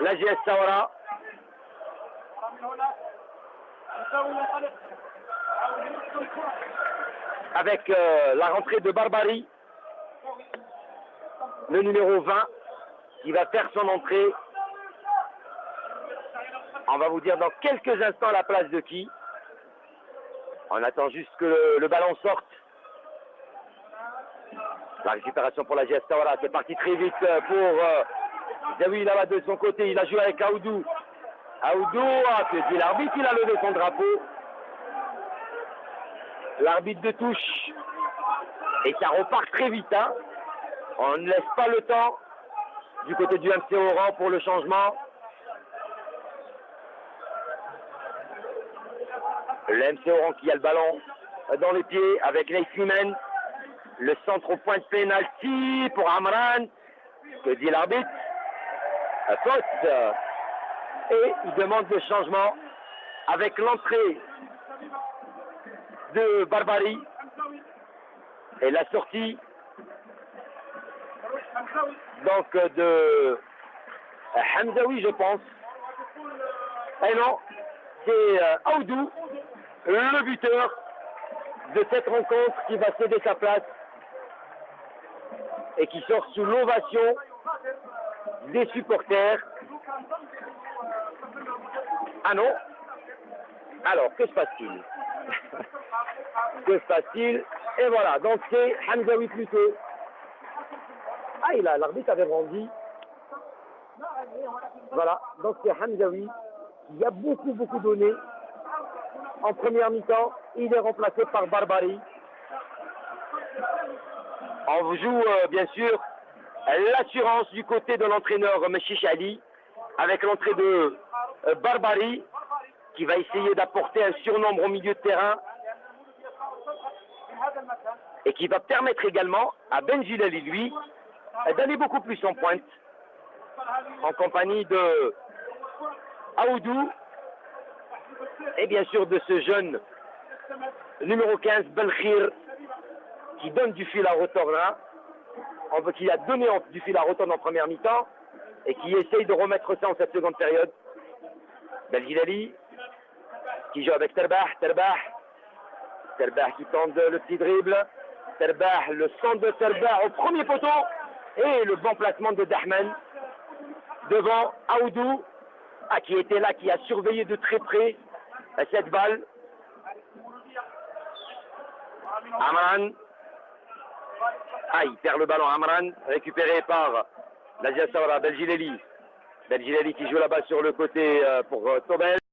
la GS Sawara. Avec euh, la rentrée de Barbary, le numéro 20, qui va faire son entrée. On va vous dire dans quelques instants la place de qui. On attend juste que le, ballon sorte. La récupération pour la GS Tawara, c'est parti très vite pour euh, Zawi là-bas de son côté. Il a joué avec Aoudou. Aoudou, ah, dit l'arbitre, il a levé son drapeau. L'arbitre de touche. Et ça repart très vite. Hein. On ne laisse pas le temps du côté du MC Oran pour le changement. Le MC Oran qui a le ballon dans les pieds avec Neislimen. Le centre au point de pénalty pour Amran. Que dit l'arbitre Faute. Et il demande le changement avec l'entrée de Barbary et la sortie donc de Hamzaoui je pense. Et non, c'est Aoudou, le buteur de cette rencontre qui va céder sa place et qui sort sous l'ovation des supporters. Ah non Alors, que se passe-t-il Que se passe-t-il Et voilà, donc c'est Hamzaoui plutôt. Ah, il a, l'arbitre avait rendu. Voilà, donc c'est Hamzaoui qui a beaucoup, beaucoup donné. En première mi-temps, il est remplacé par Barbary. On vous joue, euh, bien sûr, l'assurance du côté de l'entraîneur Meshish Ali, avec l'entrée de euh, Barbary, qui va essayer d'apporter un surnombre au milieu de terrain, et qui va permettre également à Benjilali, lui, d'aller beaucoup plus en pointe, en compagnie de Aoudou, et bien sûr de ce jeune numéro 15, Belkhir, qui donne du fil à retordre, qui a donné du fil à retordre en première mi-temps, et qui essaye de remettre ça en cette seconde période. Belgilali, qui joue avec Terbah, Terbah, Terbah qui tente le petit dribble, Terbah, le centre de Terbah au premier poteau, et le bon placement de Dahman devant Aoudou, ah, qui était là, qui a surveillé de très près cette balle. Amran, il perd le ballon. Amran, récupéré par Nazia Sawara, Belgileli. Belgileli qui joue là-bas sur le côté euh, pour euh, Tobel.